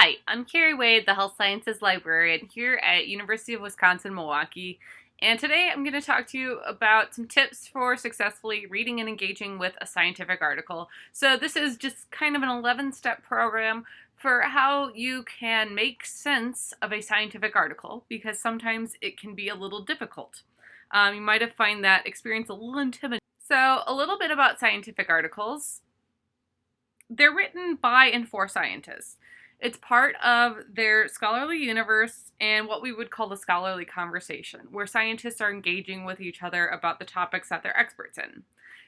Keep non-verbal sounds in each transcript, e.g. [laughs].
Hi, I'm Carrie Wade, the Health Sciences Librarian here at University of Wisconsin-Milwaukee, and today I'm going to talk to you about some tips for successfully reading and engaging with a scientific article. So this is just kind of an 11-step program for how you can make sense of a scientific article, because sometimes it can be a little difficult. Um, you might have find that experience a little intimidating. So a little bit about scientific articles. They're written by and for scientists. It's part of their scholarly universe and what we would call the scholarly conversation, where scientists are engaging with each other about the topics that they're experts in.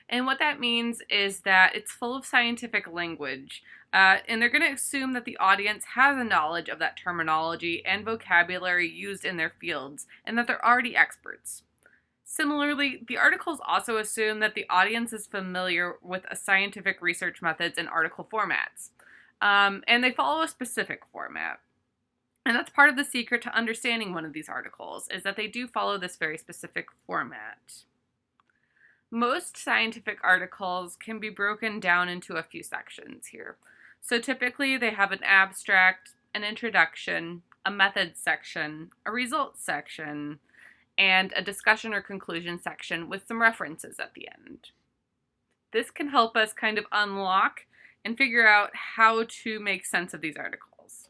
And what that means is that it's full of scientific language, uh, and they're going to assume that the audience has a knowledge of that terminology and vocabulary used in their fields, and that they're already experts. Similarly, the articles also assume that the audience is familiar with scientific research methods and article formats. Um, and they follow a specific format. And that's part of the secret to understanding one of these articles, is that they do follow this very specific format. Most scientific articles can be broken down into a few sections here. So typically they have an abstract, an introduction, a methods section, a results section, and a discussion or conclusion section with some references at the end. This can help us kind of unlock and figure out how to make sense of these articles.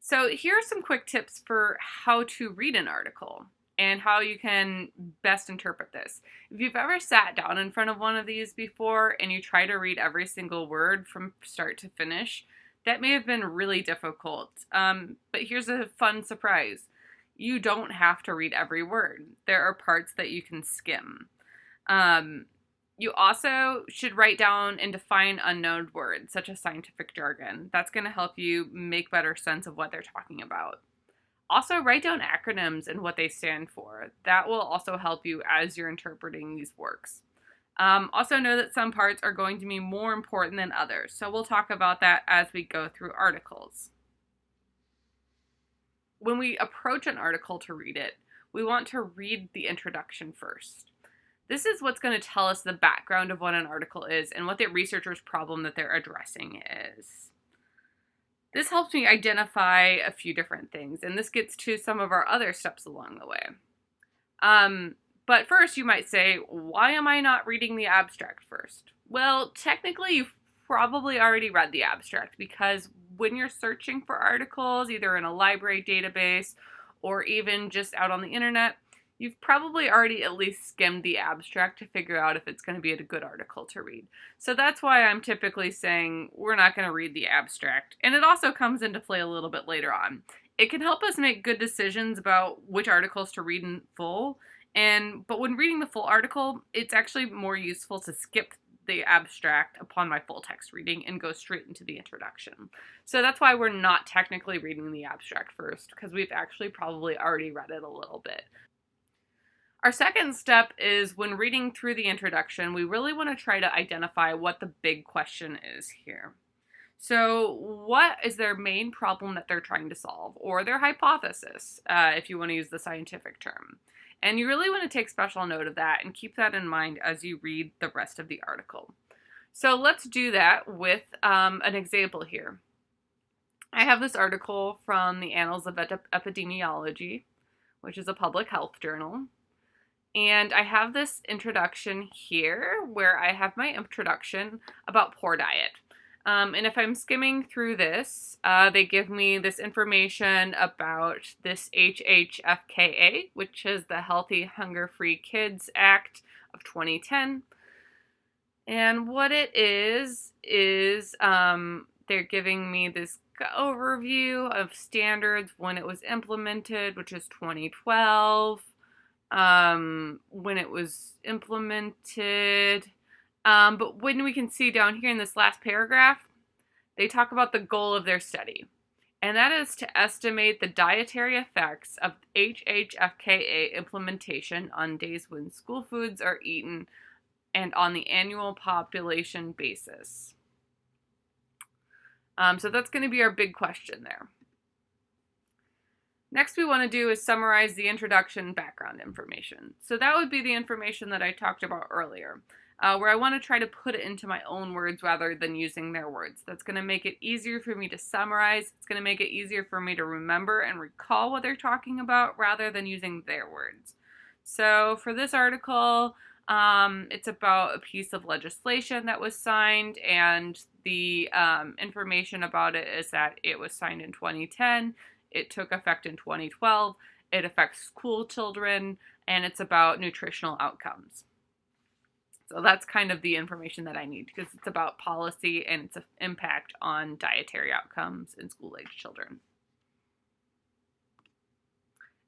So here are some quick tips for how to read an article and how you can best interpret this. If you've ever sat down in front of one of these before and you try to read every single word from start to finish, that may have been really difficult. Um, but here's a fun surprise. You don't have to read every word. There are parts that you can skim. Um, you also should write down and define unknown words, such as scientific jargon. That's going to help you make better sense of what they're talking about. Also, write down acronyms and what they stand for. That will also help you as you're interpreting these works. Um, also know that some parts are going to be more important than others, so we'll talk about that as we go through articles. When we approach an article to read it, we want to read the introduction first. This is what's going to tell us the background of what an article is and what the researcher's problem that they're addressing is. This helps me identify a few different things, and this gets to some of our other steps along the way. Um, but first, you might say, why am I not reading the abstract first? Well, technically, you've probably already read the abstract because when you're searching for articles, either in a library database or even just out on the internet, you've probably already at least skimmed the abstract to figure out if it's going to be a good article to read. So that's why I'm typically saying we're not going to read the abstract. And it also comes into play a little bit later on. It can help us make good decisions about which articles to read in full. And but when reading the full article, it's actually more useful to skip the abstract upon my full text reading and go straight into the introduction. So that's why we're not technically reading the abstract first, because we've actually probably already read it a little bit. Our second step is when reading through the introduction, we really want to try to identify what the big question is here. So what is their main problem that they're trying to solve, or their hypothesis, uh, if you want to use the scientific term. And you really want to take special note of that and keep that in mind as you read the rest of the article. So let's do that with um, an example here. I have this article from the Annals of Epidemiology, which is a public health journal. And I have this introduction here where I have my introduction about poor diet. Um, and if I'm skimming through this, uh, they give me this information about this HHFKA, which is the Healthy Hunger Free Kids Act of 2010. And what it is, is um, they're giving me this overview of standards when it was implemented, which is 2012 um, when it was implemented. Um, but when we can see down here in this last paragraph, they talk about the goal of their study. And that is to estimate the dietary effects of HHFKA implementation on days when school foods are eaten and on the annual population basis. Um, so that's going to be our big question there. Next we want to do is summarize the introduction background information. So that would be the information that I talked about earlier. uh, where I want to try to put it into my own words rather than using their words. That's going to make it easier for me to summarize. It's going to make it easier for me to remember and recall what they're talking about rather than using their words. So for this article, um, it's about a piece of legislation that was signed, and the um, information about it is that it was signed in 2010. It took effect in 2012. It affects school children, and it's about nutritional outcomes. So that's kind of the information that I need because it's about policy and its impact on dietary outcomes in school age children.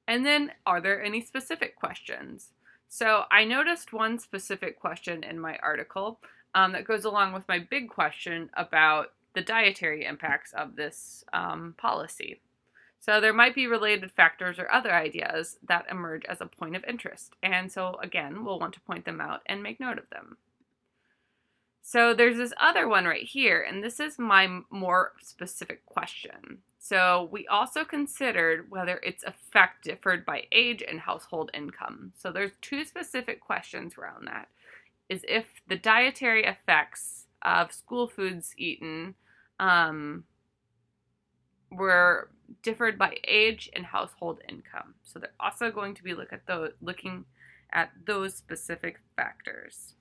And then, are there any specific questions? So I noticed one specific question in my article um, that goes along with my big question about the dietary impacts of this um, policy. So there might be related factors or other ideas that emerge as a point of interest. And so again, we'll want to point them out and make note of them. So there's this other one right here, and this is my more specific question. So we also considered whether its effect differed by age and household income. So there's two specific questions around that. Is if the dietary effects of school foods eaten um, were differed by age and household income. So they're also going to be look at those, looking at those specific factors.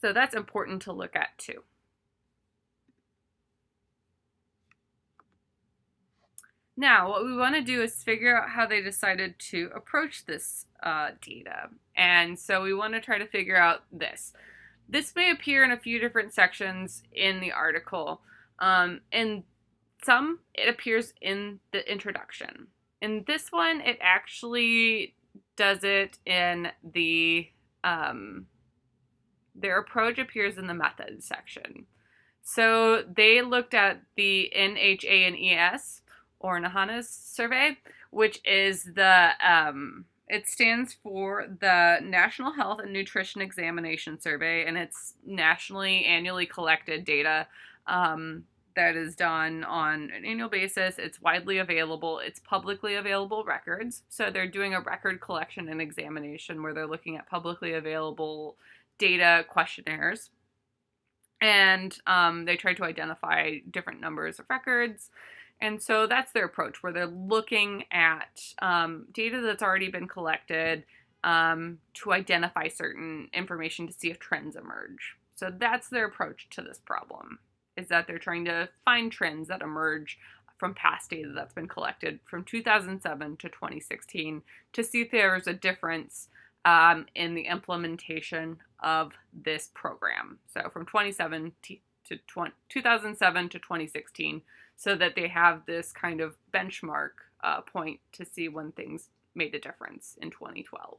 So that's important to look at too. Now, what we want to do is figure out how they decided to approach this uh, data. And so we want to try to figure out this. This may appear in a few different sections in the article. Um, in some, it appears in the introduction. In this one, it actually does it in the, um, their approach appears in the methods section. So they looked at the NHA and ES, or NHANES survey, which is the, um, it stands for the National Health and Nutrition Examination Survey, and it's nationally annually collected data um, that is done on an annual basis. It's widely available. It's publicly available records. So they're doing a record collection and examination where they're looking at publicly available data questionnaires. And um, they try to identify different numbers of records. And so that's their approach, where they're looking at um, data that's already been collected um, to identify certain information to see if trends emerge. So that's their approach to this problem is that they're trying to find trends that emerge from past data that's been collected from 2007 to 2016 to see if there's a difference um, in the implementation of this program. So from 27 to 20, 2007 to 2016, so that they have this kind of benchmark uh, point to see when things made a difference in 2012.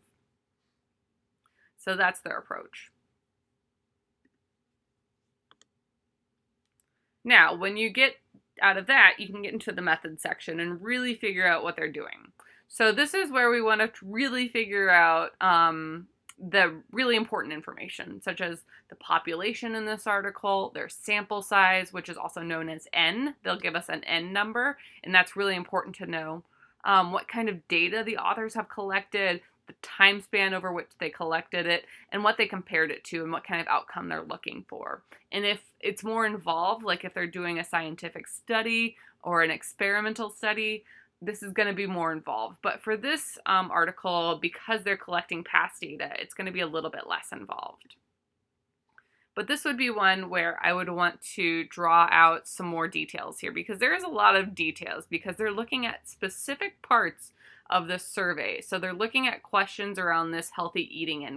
So that's their approach. Now, when you get out of that, you can get into the method section and really figure out what they're doing. So this is where we want to really figure out um, the really important information, such as the population in this article, their sample size, which is also known as N. They'll give us an N number, and that's really important to know. Um, what kind of data the authors have collected, the time span over which they collected it, and what they compared it to, and what kind of outcome they're looking for. And if it's more involved, like if they're doing a scientific study or an experimental study, this is going to be more involved. But for this um, article, because they're collecting past data, it's going to be a little bit less involved. But this would be one where I would want to draw out some more details here because there is a lot of details because they're looking at specific parts of the survey. So they're looking at questions around this healthy eating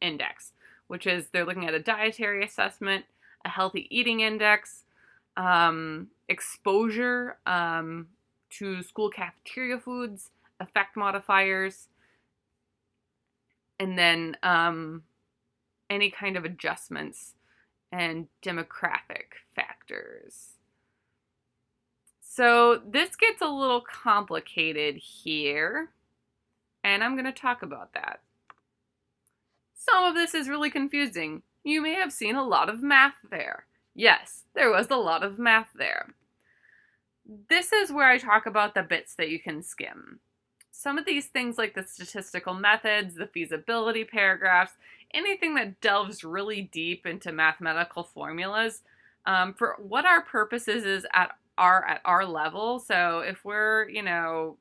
index, which is they're looking at a dietary assessment, a healthy eating index, um, exposure um, to school cafeteria foods, effect modifiers, and then um, any kind of adjustments and demographic factors. So this gets a little complicated here, and I'm going to talk about that. Some of this is really confusing. You may have seen a lot of math there. Yes, there was a lot of math there. This is where I talk about the bits that you can skim. some of these things like the statistical methods, the feasibility paragraphs, anything that delves really deep into mathematical formulas, um, for what our purposes is at our at our level. So if we're, you know,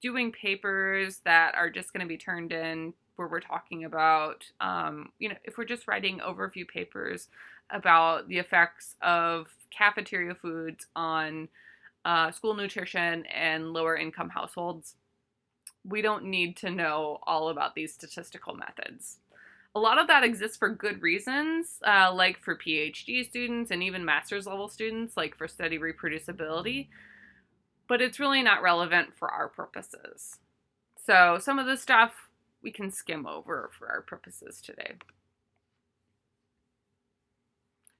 doing papers that are just going to be turned in where we're talking about, um, you know, if we're just writing overview papers about the effects of cafeteria foods on uh, school nutrition and lower income households, we don't need to know all about these statistical methods. A lot of that exists for good reasons, uh, like for PhD students and even master's level students, like for study reproducibility, but it's really not relevant for our purposes. So some of the stuff we can skim over for our purposes today.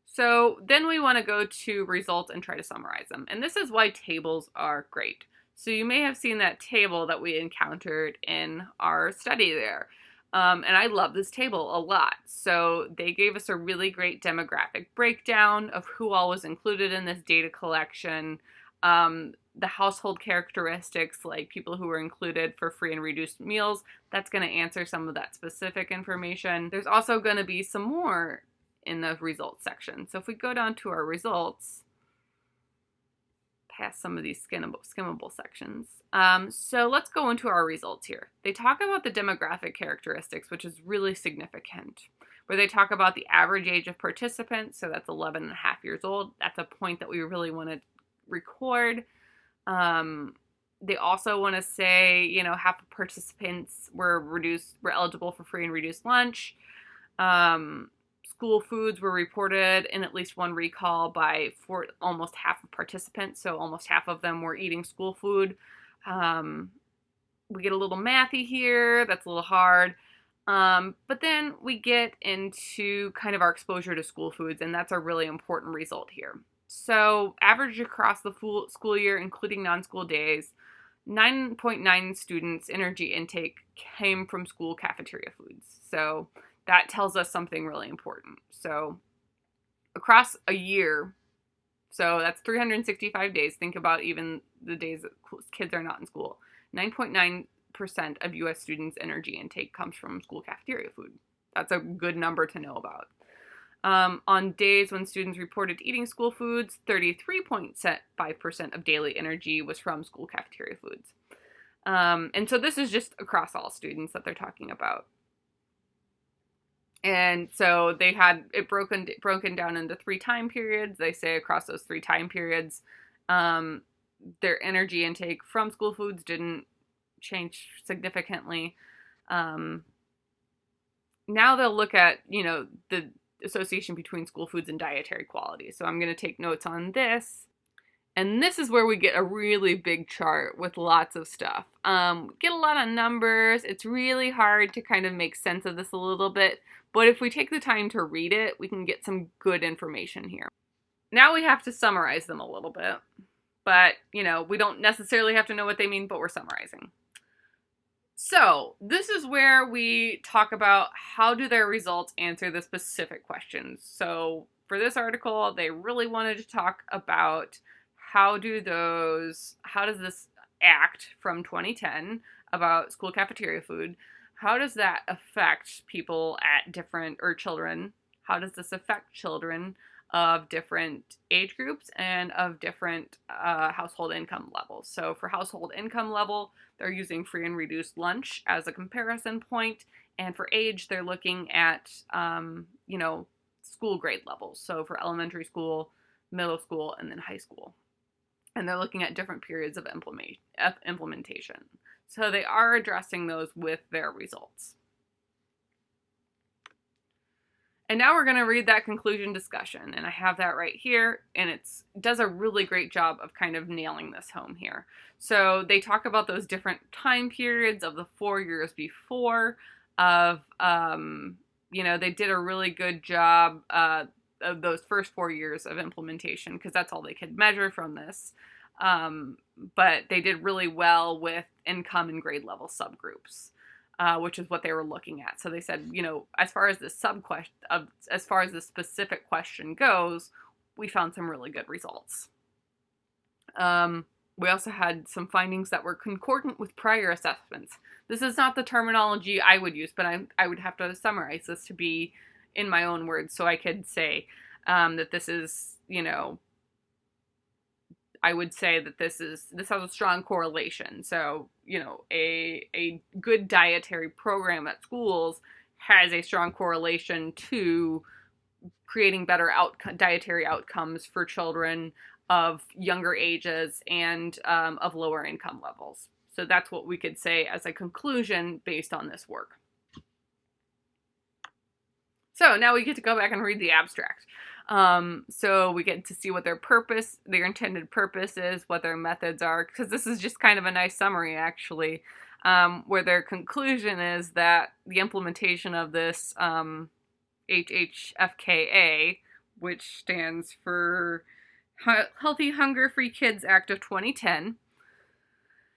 So then we want to go to results and try to summarize them. And this is why tables are great. So you may have seen that table that we encountered in our study there. Um, and I love this table a lot. So they gave us a really great demographic breakdown of who all was included in this data collection, um, the household characteristics, like people who were included for free and reduced meals. That's going to answer some of that specific information. There's also going to be some more in the results section. So if we go down to our results, past some of these skimmable, skimmable sections. Um, so let's go into our results here. They talk about the demographic characteristics, which is really significant, where they talk about the average age of participants. So that's 11 and a half years old. That's a point that we really want to record. Um, they also want to say, you know, half of participants were reduced, were eligible for free and reduced lunch. Um, school foods were reported in at least one recall by for almost half of participants. So almost half of them were eating school food. Um, we get a little mathy here. That's a little hard. Um, but then we get into kind of our exposure to school foods, and that's a really important result here. So, average across the full school year, including non school days, 9.9 students' energy intake came from school cafeteria foods. So, that tells us something really important. So, across a year, so that's 365 days. Think about even the days that kids are not in school. 9.9% of US students' energy intake comes from school cafeteria food. That's a good number to know about. Um, on days when students reported eating school foods, 33.5% of daily energy was from school cafeteria foods. Um, and so this is just across all students that they're talking about and so they had it broken broken down into three time periods. They say across those three time periods. Um, their energy intake from school foods didn't change significantly. Um, now they'll look at you know the association between school foods and dietary quality. So i'm going to take notes on this and this is where we get a really big chart with lots of stuff. Um, get a lot of numbers. It's really hard to kind of make sense of this a little bit, but if we take the time to read it, we can get some good information here. Now we have to summarize them a little bit, but you know, we don't necessarily have to know what they mean, but we're summarizing. So this is where we talk about how do their results answer the specific questions. So for this article, they really wanted to talk about how do those, how does this act from 2010 about school cafeteria food, how does that affect people at different, or children? How does this affect children of different age groups and of different uh, household income levels? So for household income level, they're using free and reduced lunch as a comparison point, and for age, they're looking at, um, you know, school grade levels. So for elementary school, middle school, and then high school and they're looking at different periods of implementation. So they are addressing those with their results. And now we're going to read that conclusion discussion, and I have that right here, and it does a really great job of kind of nailing this home here. So they talk about those different time periods of the four years before, of, um, you know, they did a really good job. Uh, of those first four years of implementation because that's all they could measure from this. Um, but they did really well with income and grade level subgroups, uh, which is what they were looking at. So they said, you know, as far as the sub question, as far as the specific question goes, we found some really good results. Um, We also had some findings that were concordant with prior assessments. This is not the terminology I would use, but I, I would have to summarize this to be in my own words so I could say um, that this is, you know, I would say that this is this has a strong correlation. So, you know, a a good dietary program at schools has a strong correlation to creating better out dietary outcomes for children of younger ages and um, of lower income levels. So that's what we could say as a conclusion based on this work. So now we get to go back and read the abstract. Um, so we get to see what their purpose, their intended purpose is, what their methods are, because this is just kind of a nice summary actually, um, where their conclusion is that the implementation of this um, HHFKA, which stands for Healthy Hunger Free Kids Act of 2010,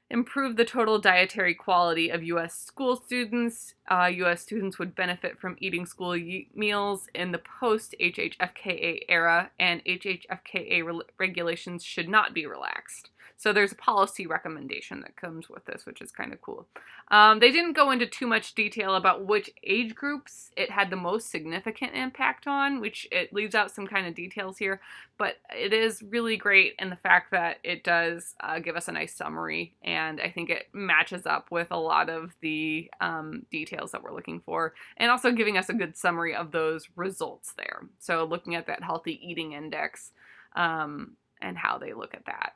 improve the total dietary quality of U.S. school students. Uh, U.S. students would benefit from eating school meals in the post HHFKA era, and HHFKA re regulations should not be relaxed. So there's a policy recommendation that comes with this, which is kind of cool. Um, they didn't go into too much detail about which age groups it had the most significant impact on, which it leaves out some kind of details here, but it is really great in the fact that it does uh, give us a nice summary, I think it matches up with a lot of the um, details that we're looking for, and also giving us a good summary of those results there. So looking at that healthy eating index um, and how they look at that.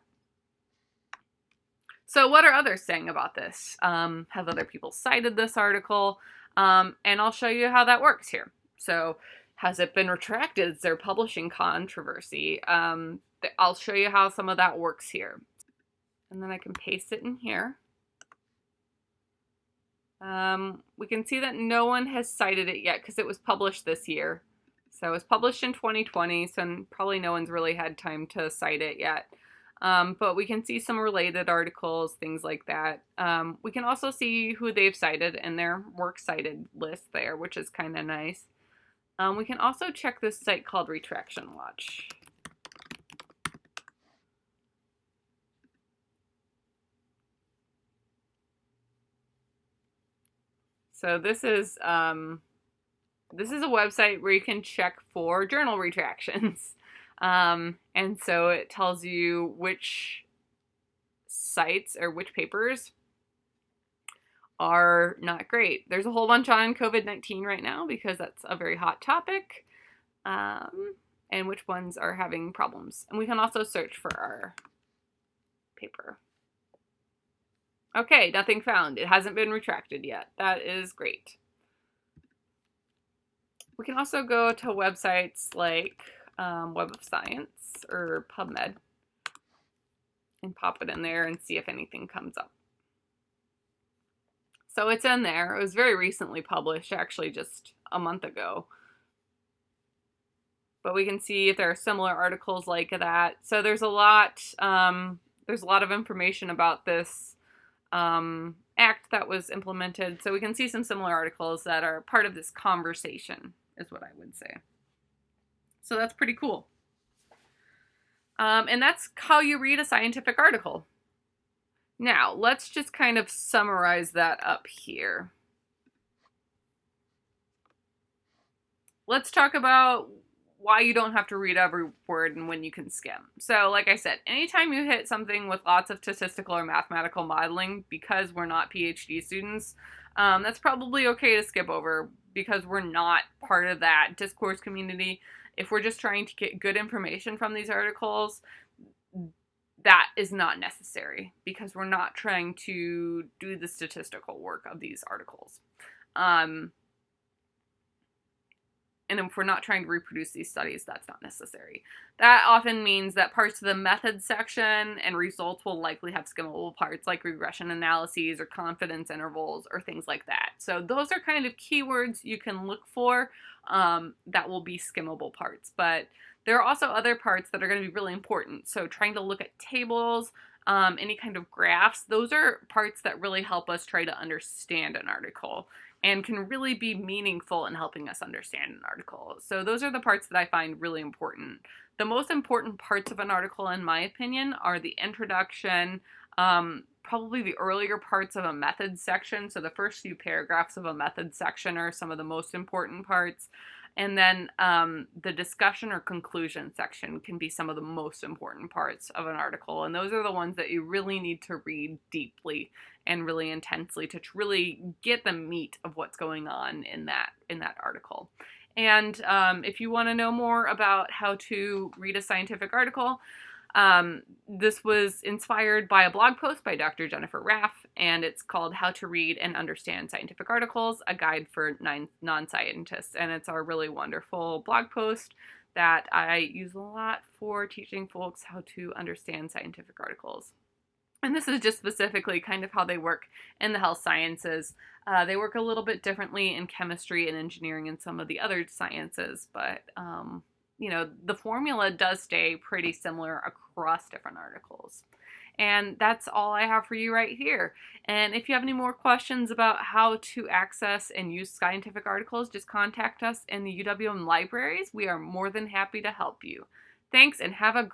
So, what are others saying about this? Um, have other people cited this article? Um, and I'll show you how that works here. So, has it been retracted? Is there publishing controversy? Um, I'll show you how some of that works here. And then I can paste it in here. Um, we can see that no one has cited it yet because it was published this year. So it was published in 2020, so probably no one's really had time to cite it yet. Um, but we can see some related articles, things like that. Um, we can also see who they've cited in their works cited list there, which is kind of nice. Um, we can also check this site called Retraction Watch. So this is um, this is a website where you can check for journal retractions. [laughs] Um, and so it tells you which sites or which papers are not great. There's a whole bunch on COVID 19 right now because that's a very hot topic, um, and which ones are having problems. And we can also search for our paper. Okay, nothing found. It hasn't been retracted yet. That is great. We can also go to websites like um, Web of Science or PubMed and pop it in there and see if anything comes up. So it's in there. It was very recently published, actually just a month ago. But we can see if there are similar articles like that. So there's a lot, um, there's a lot of information about this um, act that was implemented. So we can see some similar articles that are part of this conversation, is what I would say. So that's pretty cool. Um, and that's how you read a scientific article. Now, let's just kind of summarize that up here. Let's talk about why you don't have to read every word and when you can skim. So, like I said, anytime you hit something with lots of statistical or mathematical modeling, because we're not PhD students, um, that's probably okay to skip over because we're not part of that discourse community if we're just trying to get good information from these articles, that is not necessary because we're not trying to do the statistical work of these articles. Um, and if we're not trying to reproduce these studies, that's not necessary. That often means that parts of the method section and results will likely have skimmable parts like regression analyses or confidence intervals or things like that. So those are kind of keywords you can look for um, that will be skimmable parts. But there are also other parts that are going to be really important. So trying to look at tables, um, any kind of graphs, those are parts that really help us try to understand an article. And can really be meaningful in helping us understand an article. So those are the parts that I find really important. The most important parts of an article, in my opinion, are the introduction, um, probably the earlier parts of a method section. So the first few paragraphs of a method section are some of the most important parts. And then um, the discussion or conclusion section can be some of the most important parts of an article. And those are the ones that you really need to read deeply and really intensely to really get the meat of what's going on in that in that article. And um, if you want to know more about how to read a scientific article, um, this was inspired by a blog post by Dr. Jennifer Raff, and it's called How to Read and Understand Scientific Articles, a guide for non scientists. And it's our really wonderful blog post that I use a lot for teaching folks how to understand scientific articles. And this is just specifically kind of how they work in the health sciences. Uh, they work a little bit differently in chemistry and engineering and some of the other sciences, but um, you know, the formula does stay pretty similar across different articles. And that's all I have for you right here. And if you have any more questions about how to access and use scientific articles, just contact us in the UWM libraries. We are more than happy to help you. Thanks and have a